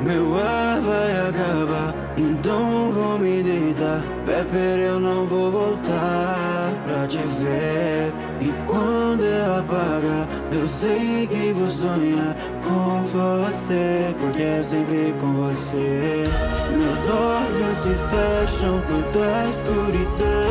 Meu ar vai acabar, então vou me deitar. Pepper, eu não vou voltar pra te ver. E quando eu apagar, eu sei que vou sonhar com você Porque é sempre com você. Meus olhos se fecham por escuridão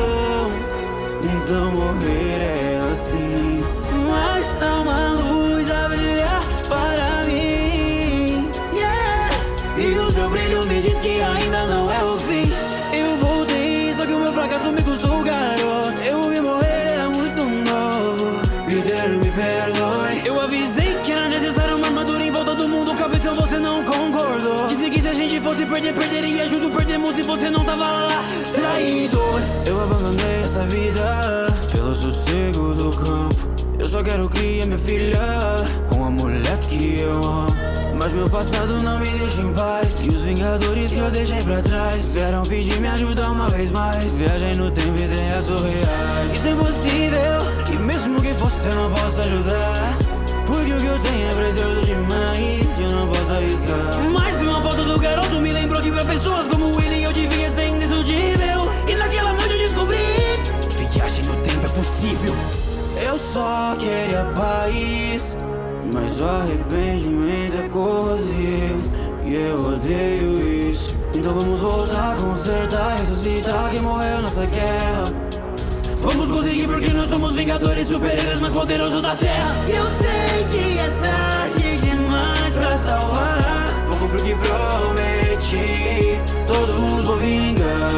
que ainda não é o fim. Eu voltei, só que o meu fracasso me custou garoto. Eu vi morrer, era muito novo. Peter, me perdoe. Eu avisei que era necessário uma armadura em volta do mundo Capitão, você não concordou. Disse que se a gente fosse perder, perderia junto Perdemos e você não tava lá, traidor. Eu abandonei essa vida Pelo sossego do campo quero criar minha filha Com a mulher que eu amo. Mas meu passado não me deixa em paz. E os vingadores que eu deixei pra trás Vieram pedir me ajuda uma vez mais. Viagem no tempo ideias surreais. Isso é impossível E mesmo que fosse eu não posso ajudar. Porque o que eu tenho é precioso demais E eu não posso arriscar. Mais uma foto do garoto me lembrou que pra pessoas como ele Eu devia ser só queria paz mas o arrependimento é corrosivo E eu odeio isso. Então vamos voltar, consertar, ressuscitar Quem morreu nessa guerra? Vamos conseguir porque nós somos vingadores Super-heróis mais poderosos da Terra. Eu sei que é tarde demais pra salvar. Vou cumprir o que prometi. Todos vou vingar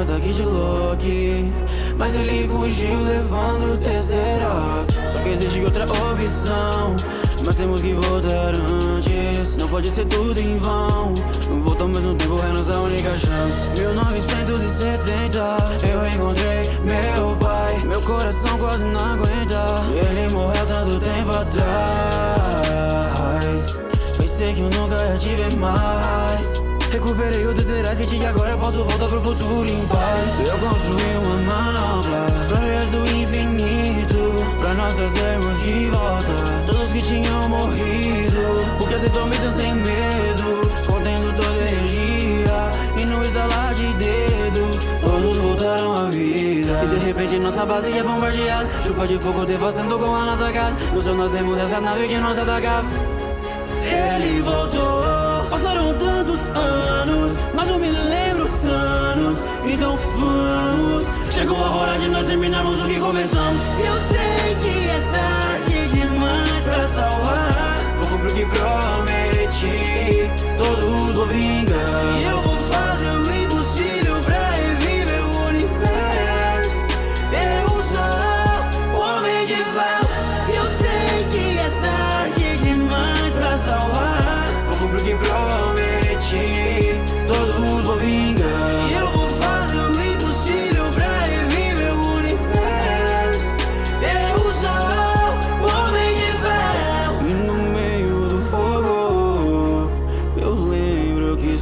Ataque de Loki Mas ele fugiu levando o Tesseract Só que existe outra opção. Mas temos que voltar antes. Não pode ser tudo em vão. Voltamos no tempo, é nossa única chance. 1970 Eu encontrei meu pai. Meu coração quase não aguenta. Ele morreu tanto tempo atrás. Pensei que eu nunca ia te ver mais Recuperei o Tesseract e agora posso voltar pro futuro em paz. Eu construí uma manopla Pra resto do infinito Pra nós trazermos de volta Todos que tinham morrido. O que aceitou missão sem medo Contendo toda a energia E no estalar de dedos Todos voltaram à vida. E de repente nossa base é bombardeada Chuva de fogo devastando com a nossa casa. No céu nós vemos essa nave que nos atacava ele voltou Tantos anos? Mas eu me lembro Thanos Então vamos. Chegou a hora de nós terminarmos o que começamos. Eu sei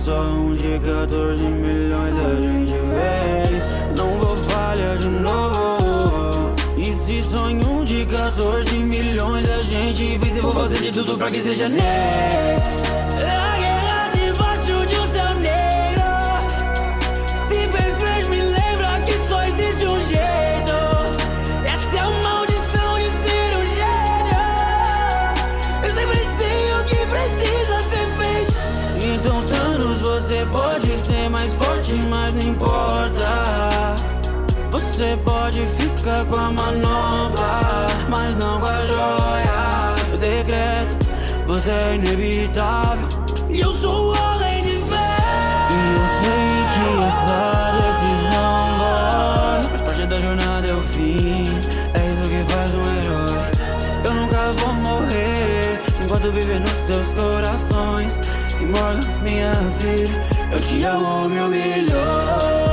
só um de 14 milhões a gente fez Não vou falhar de novo. E se sonho um de 14 milhões a gente fez Eu vou fazer de tudo pra que seja nesse. A guerra a você pode ser mais forte, mas não importa. Você pode ficar com a manobra, mas não com a joia. Eu decreto, você é inevitável. E eu sou o homem de fé. E eu sei que essa decisão dói. Mas parte da jornada é o fim. É isso que faz um herói. Eu nunca vou morrer Enquanto viver nos seus corações mano, minha vida. Eu te amo meu milhões.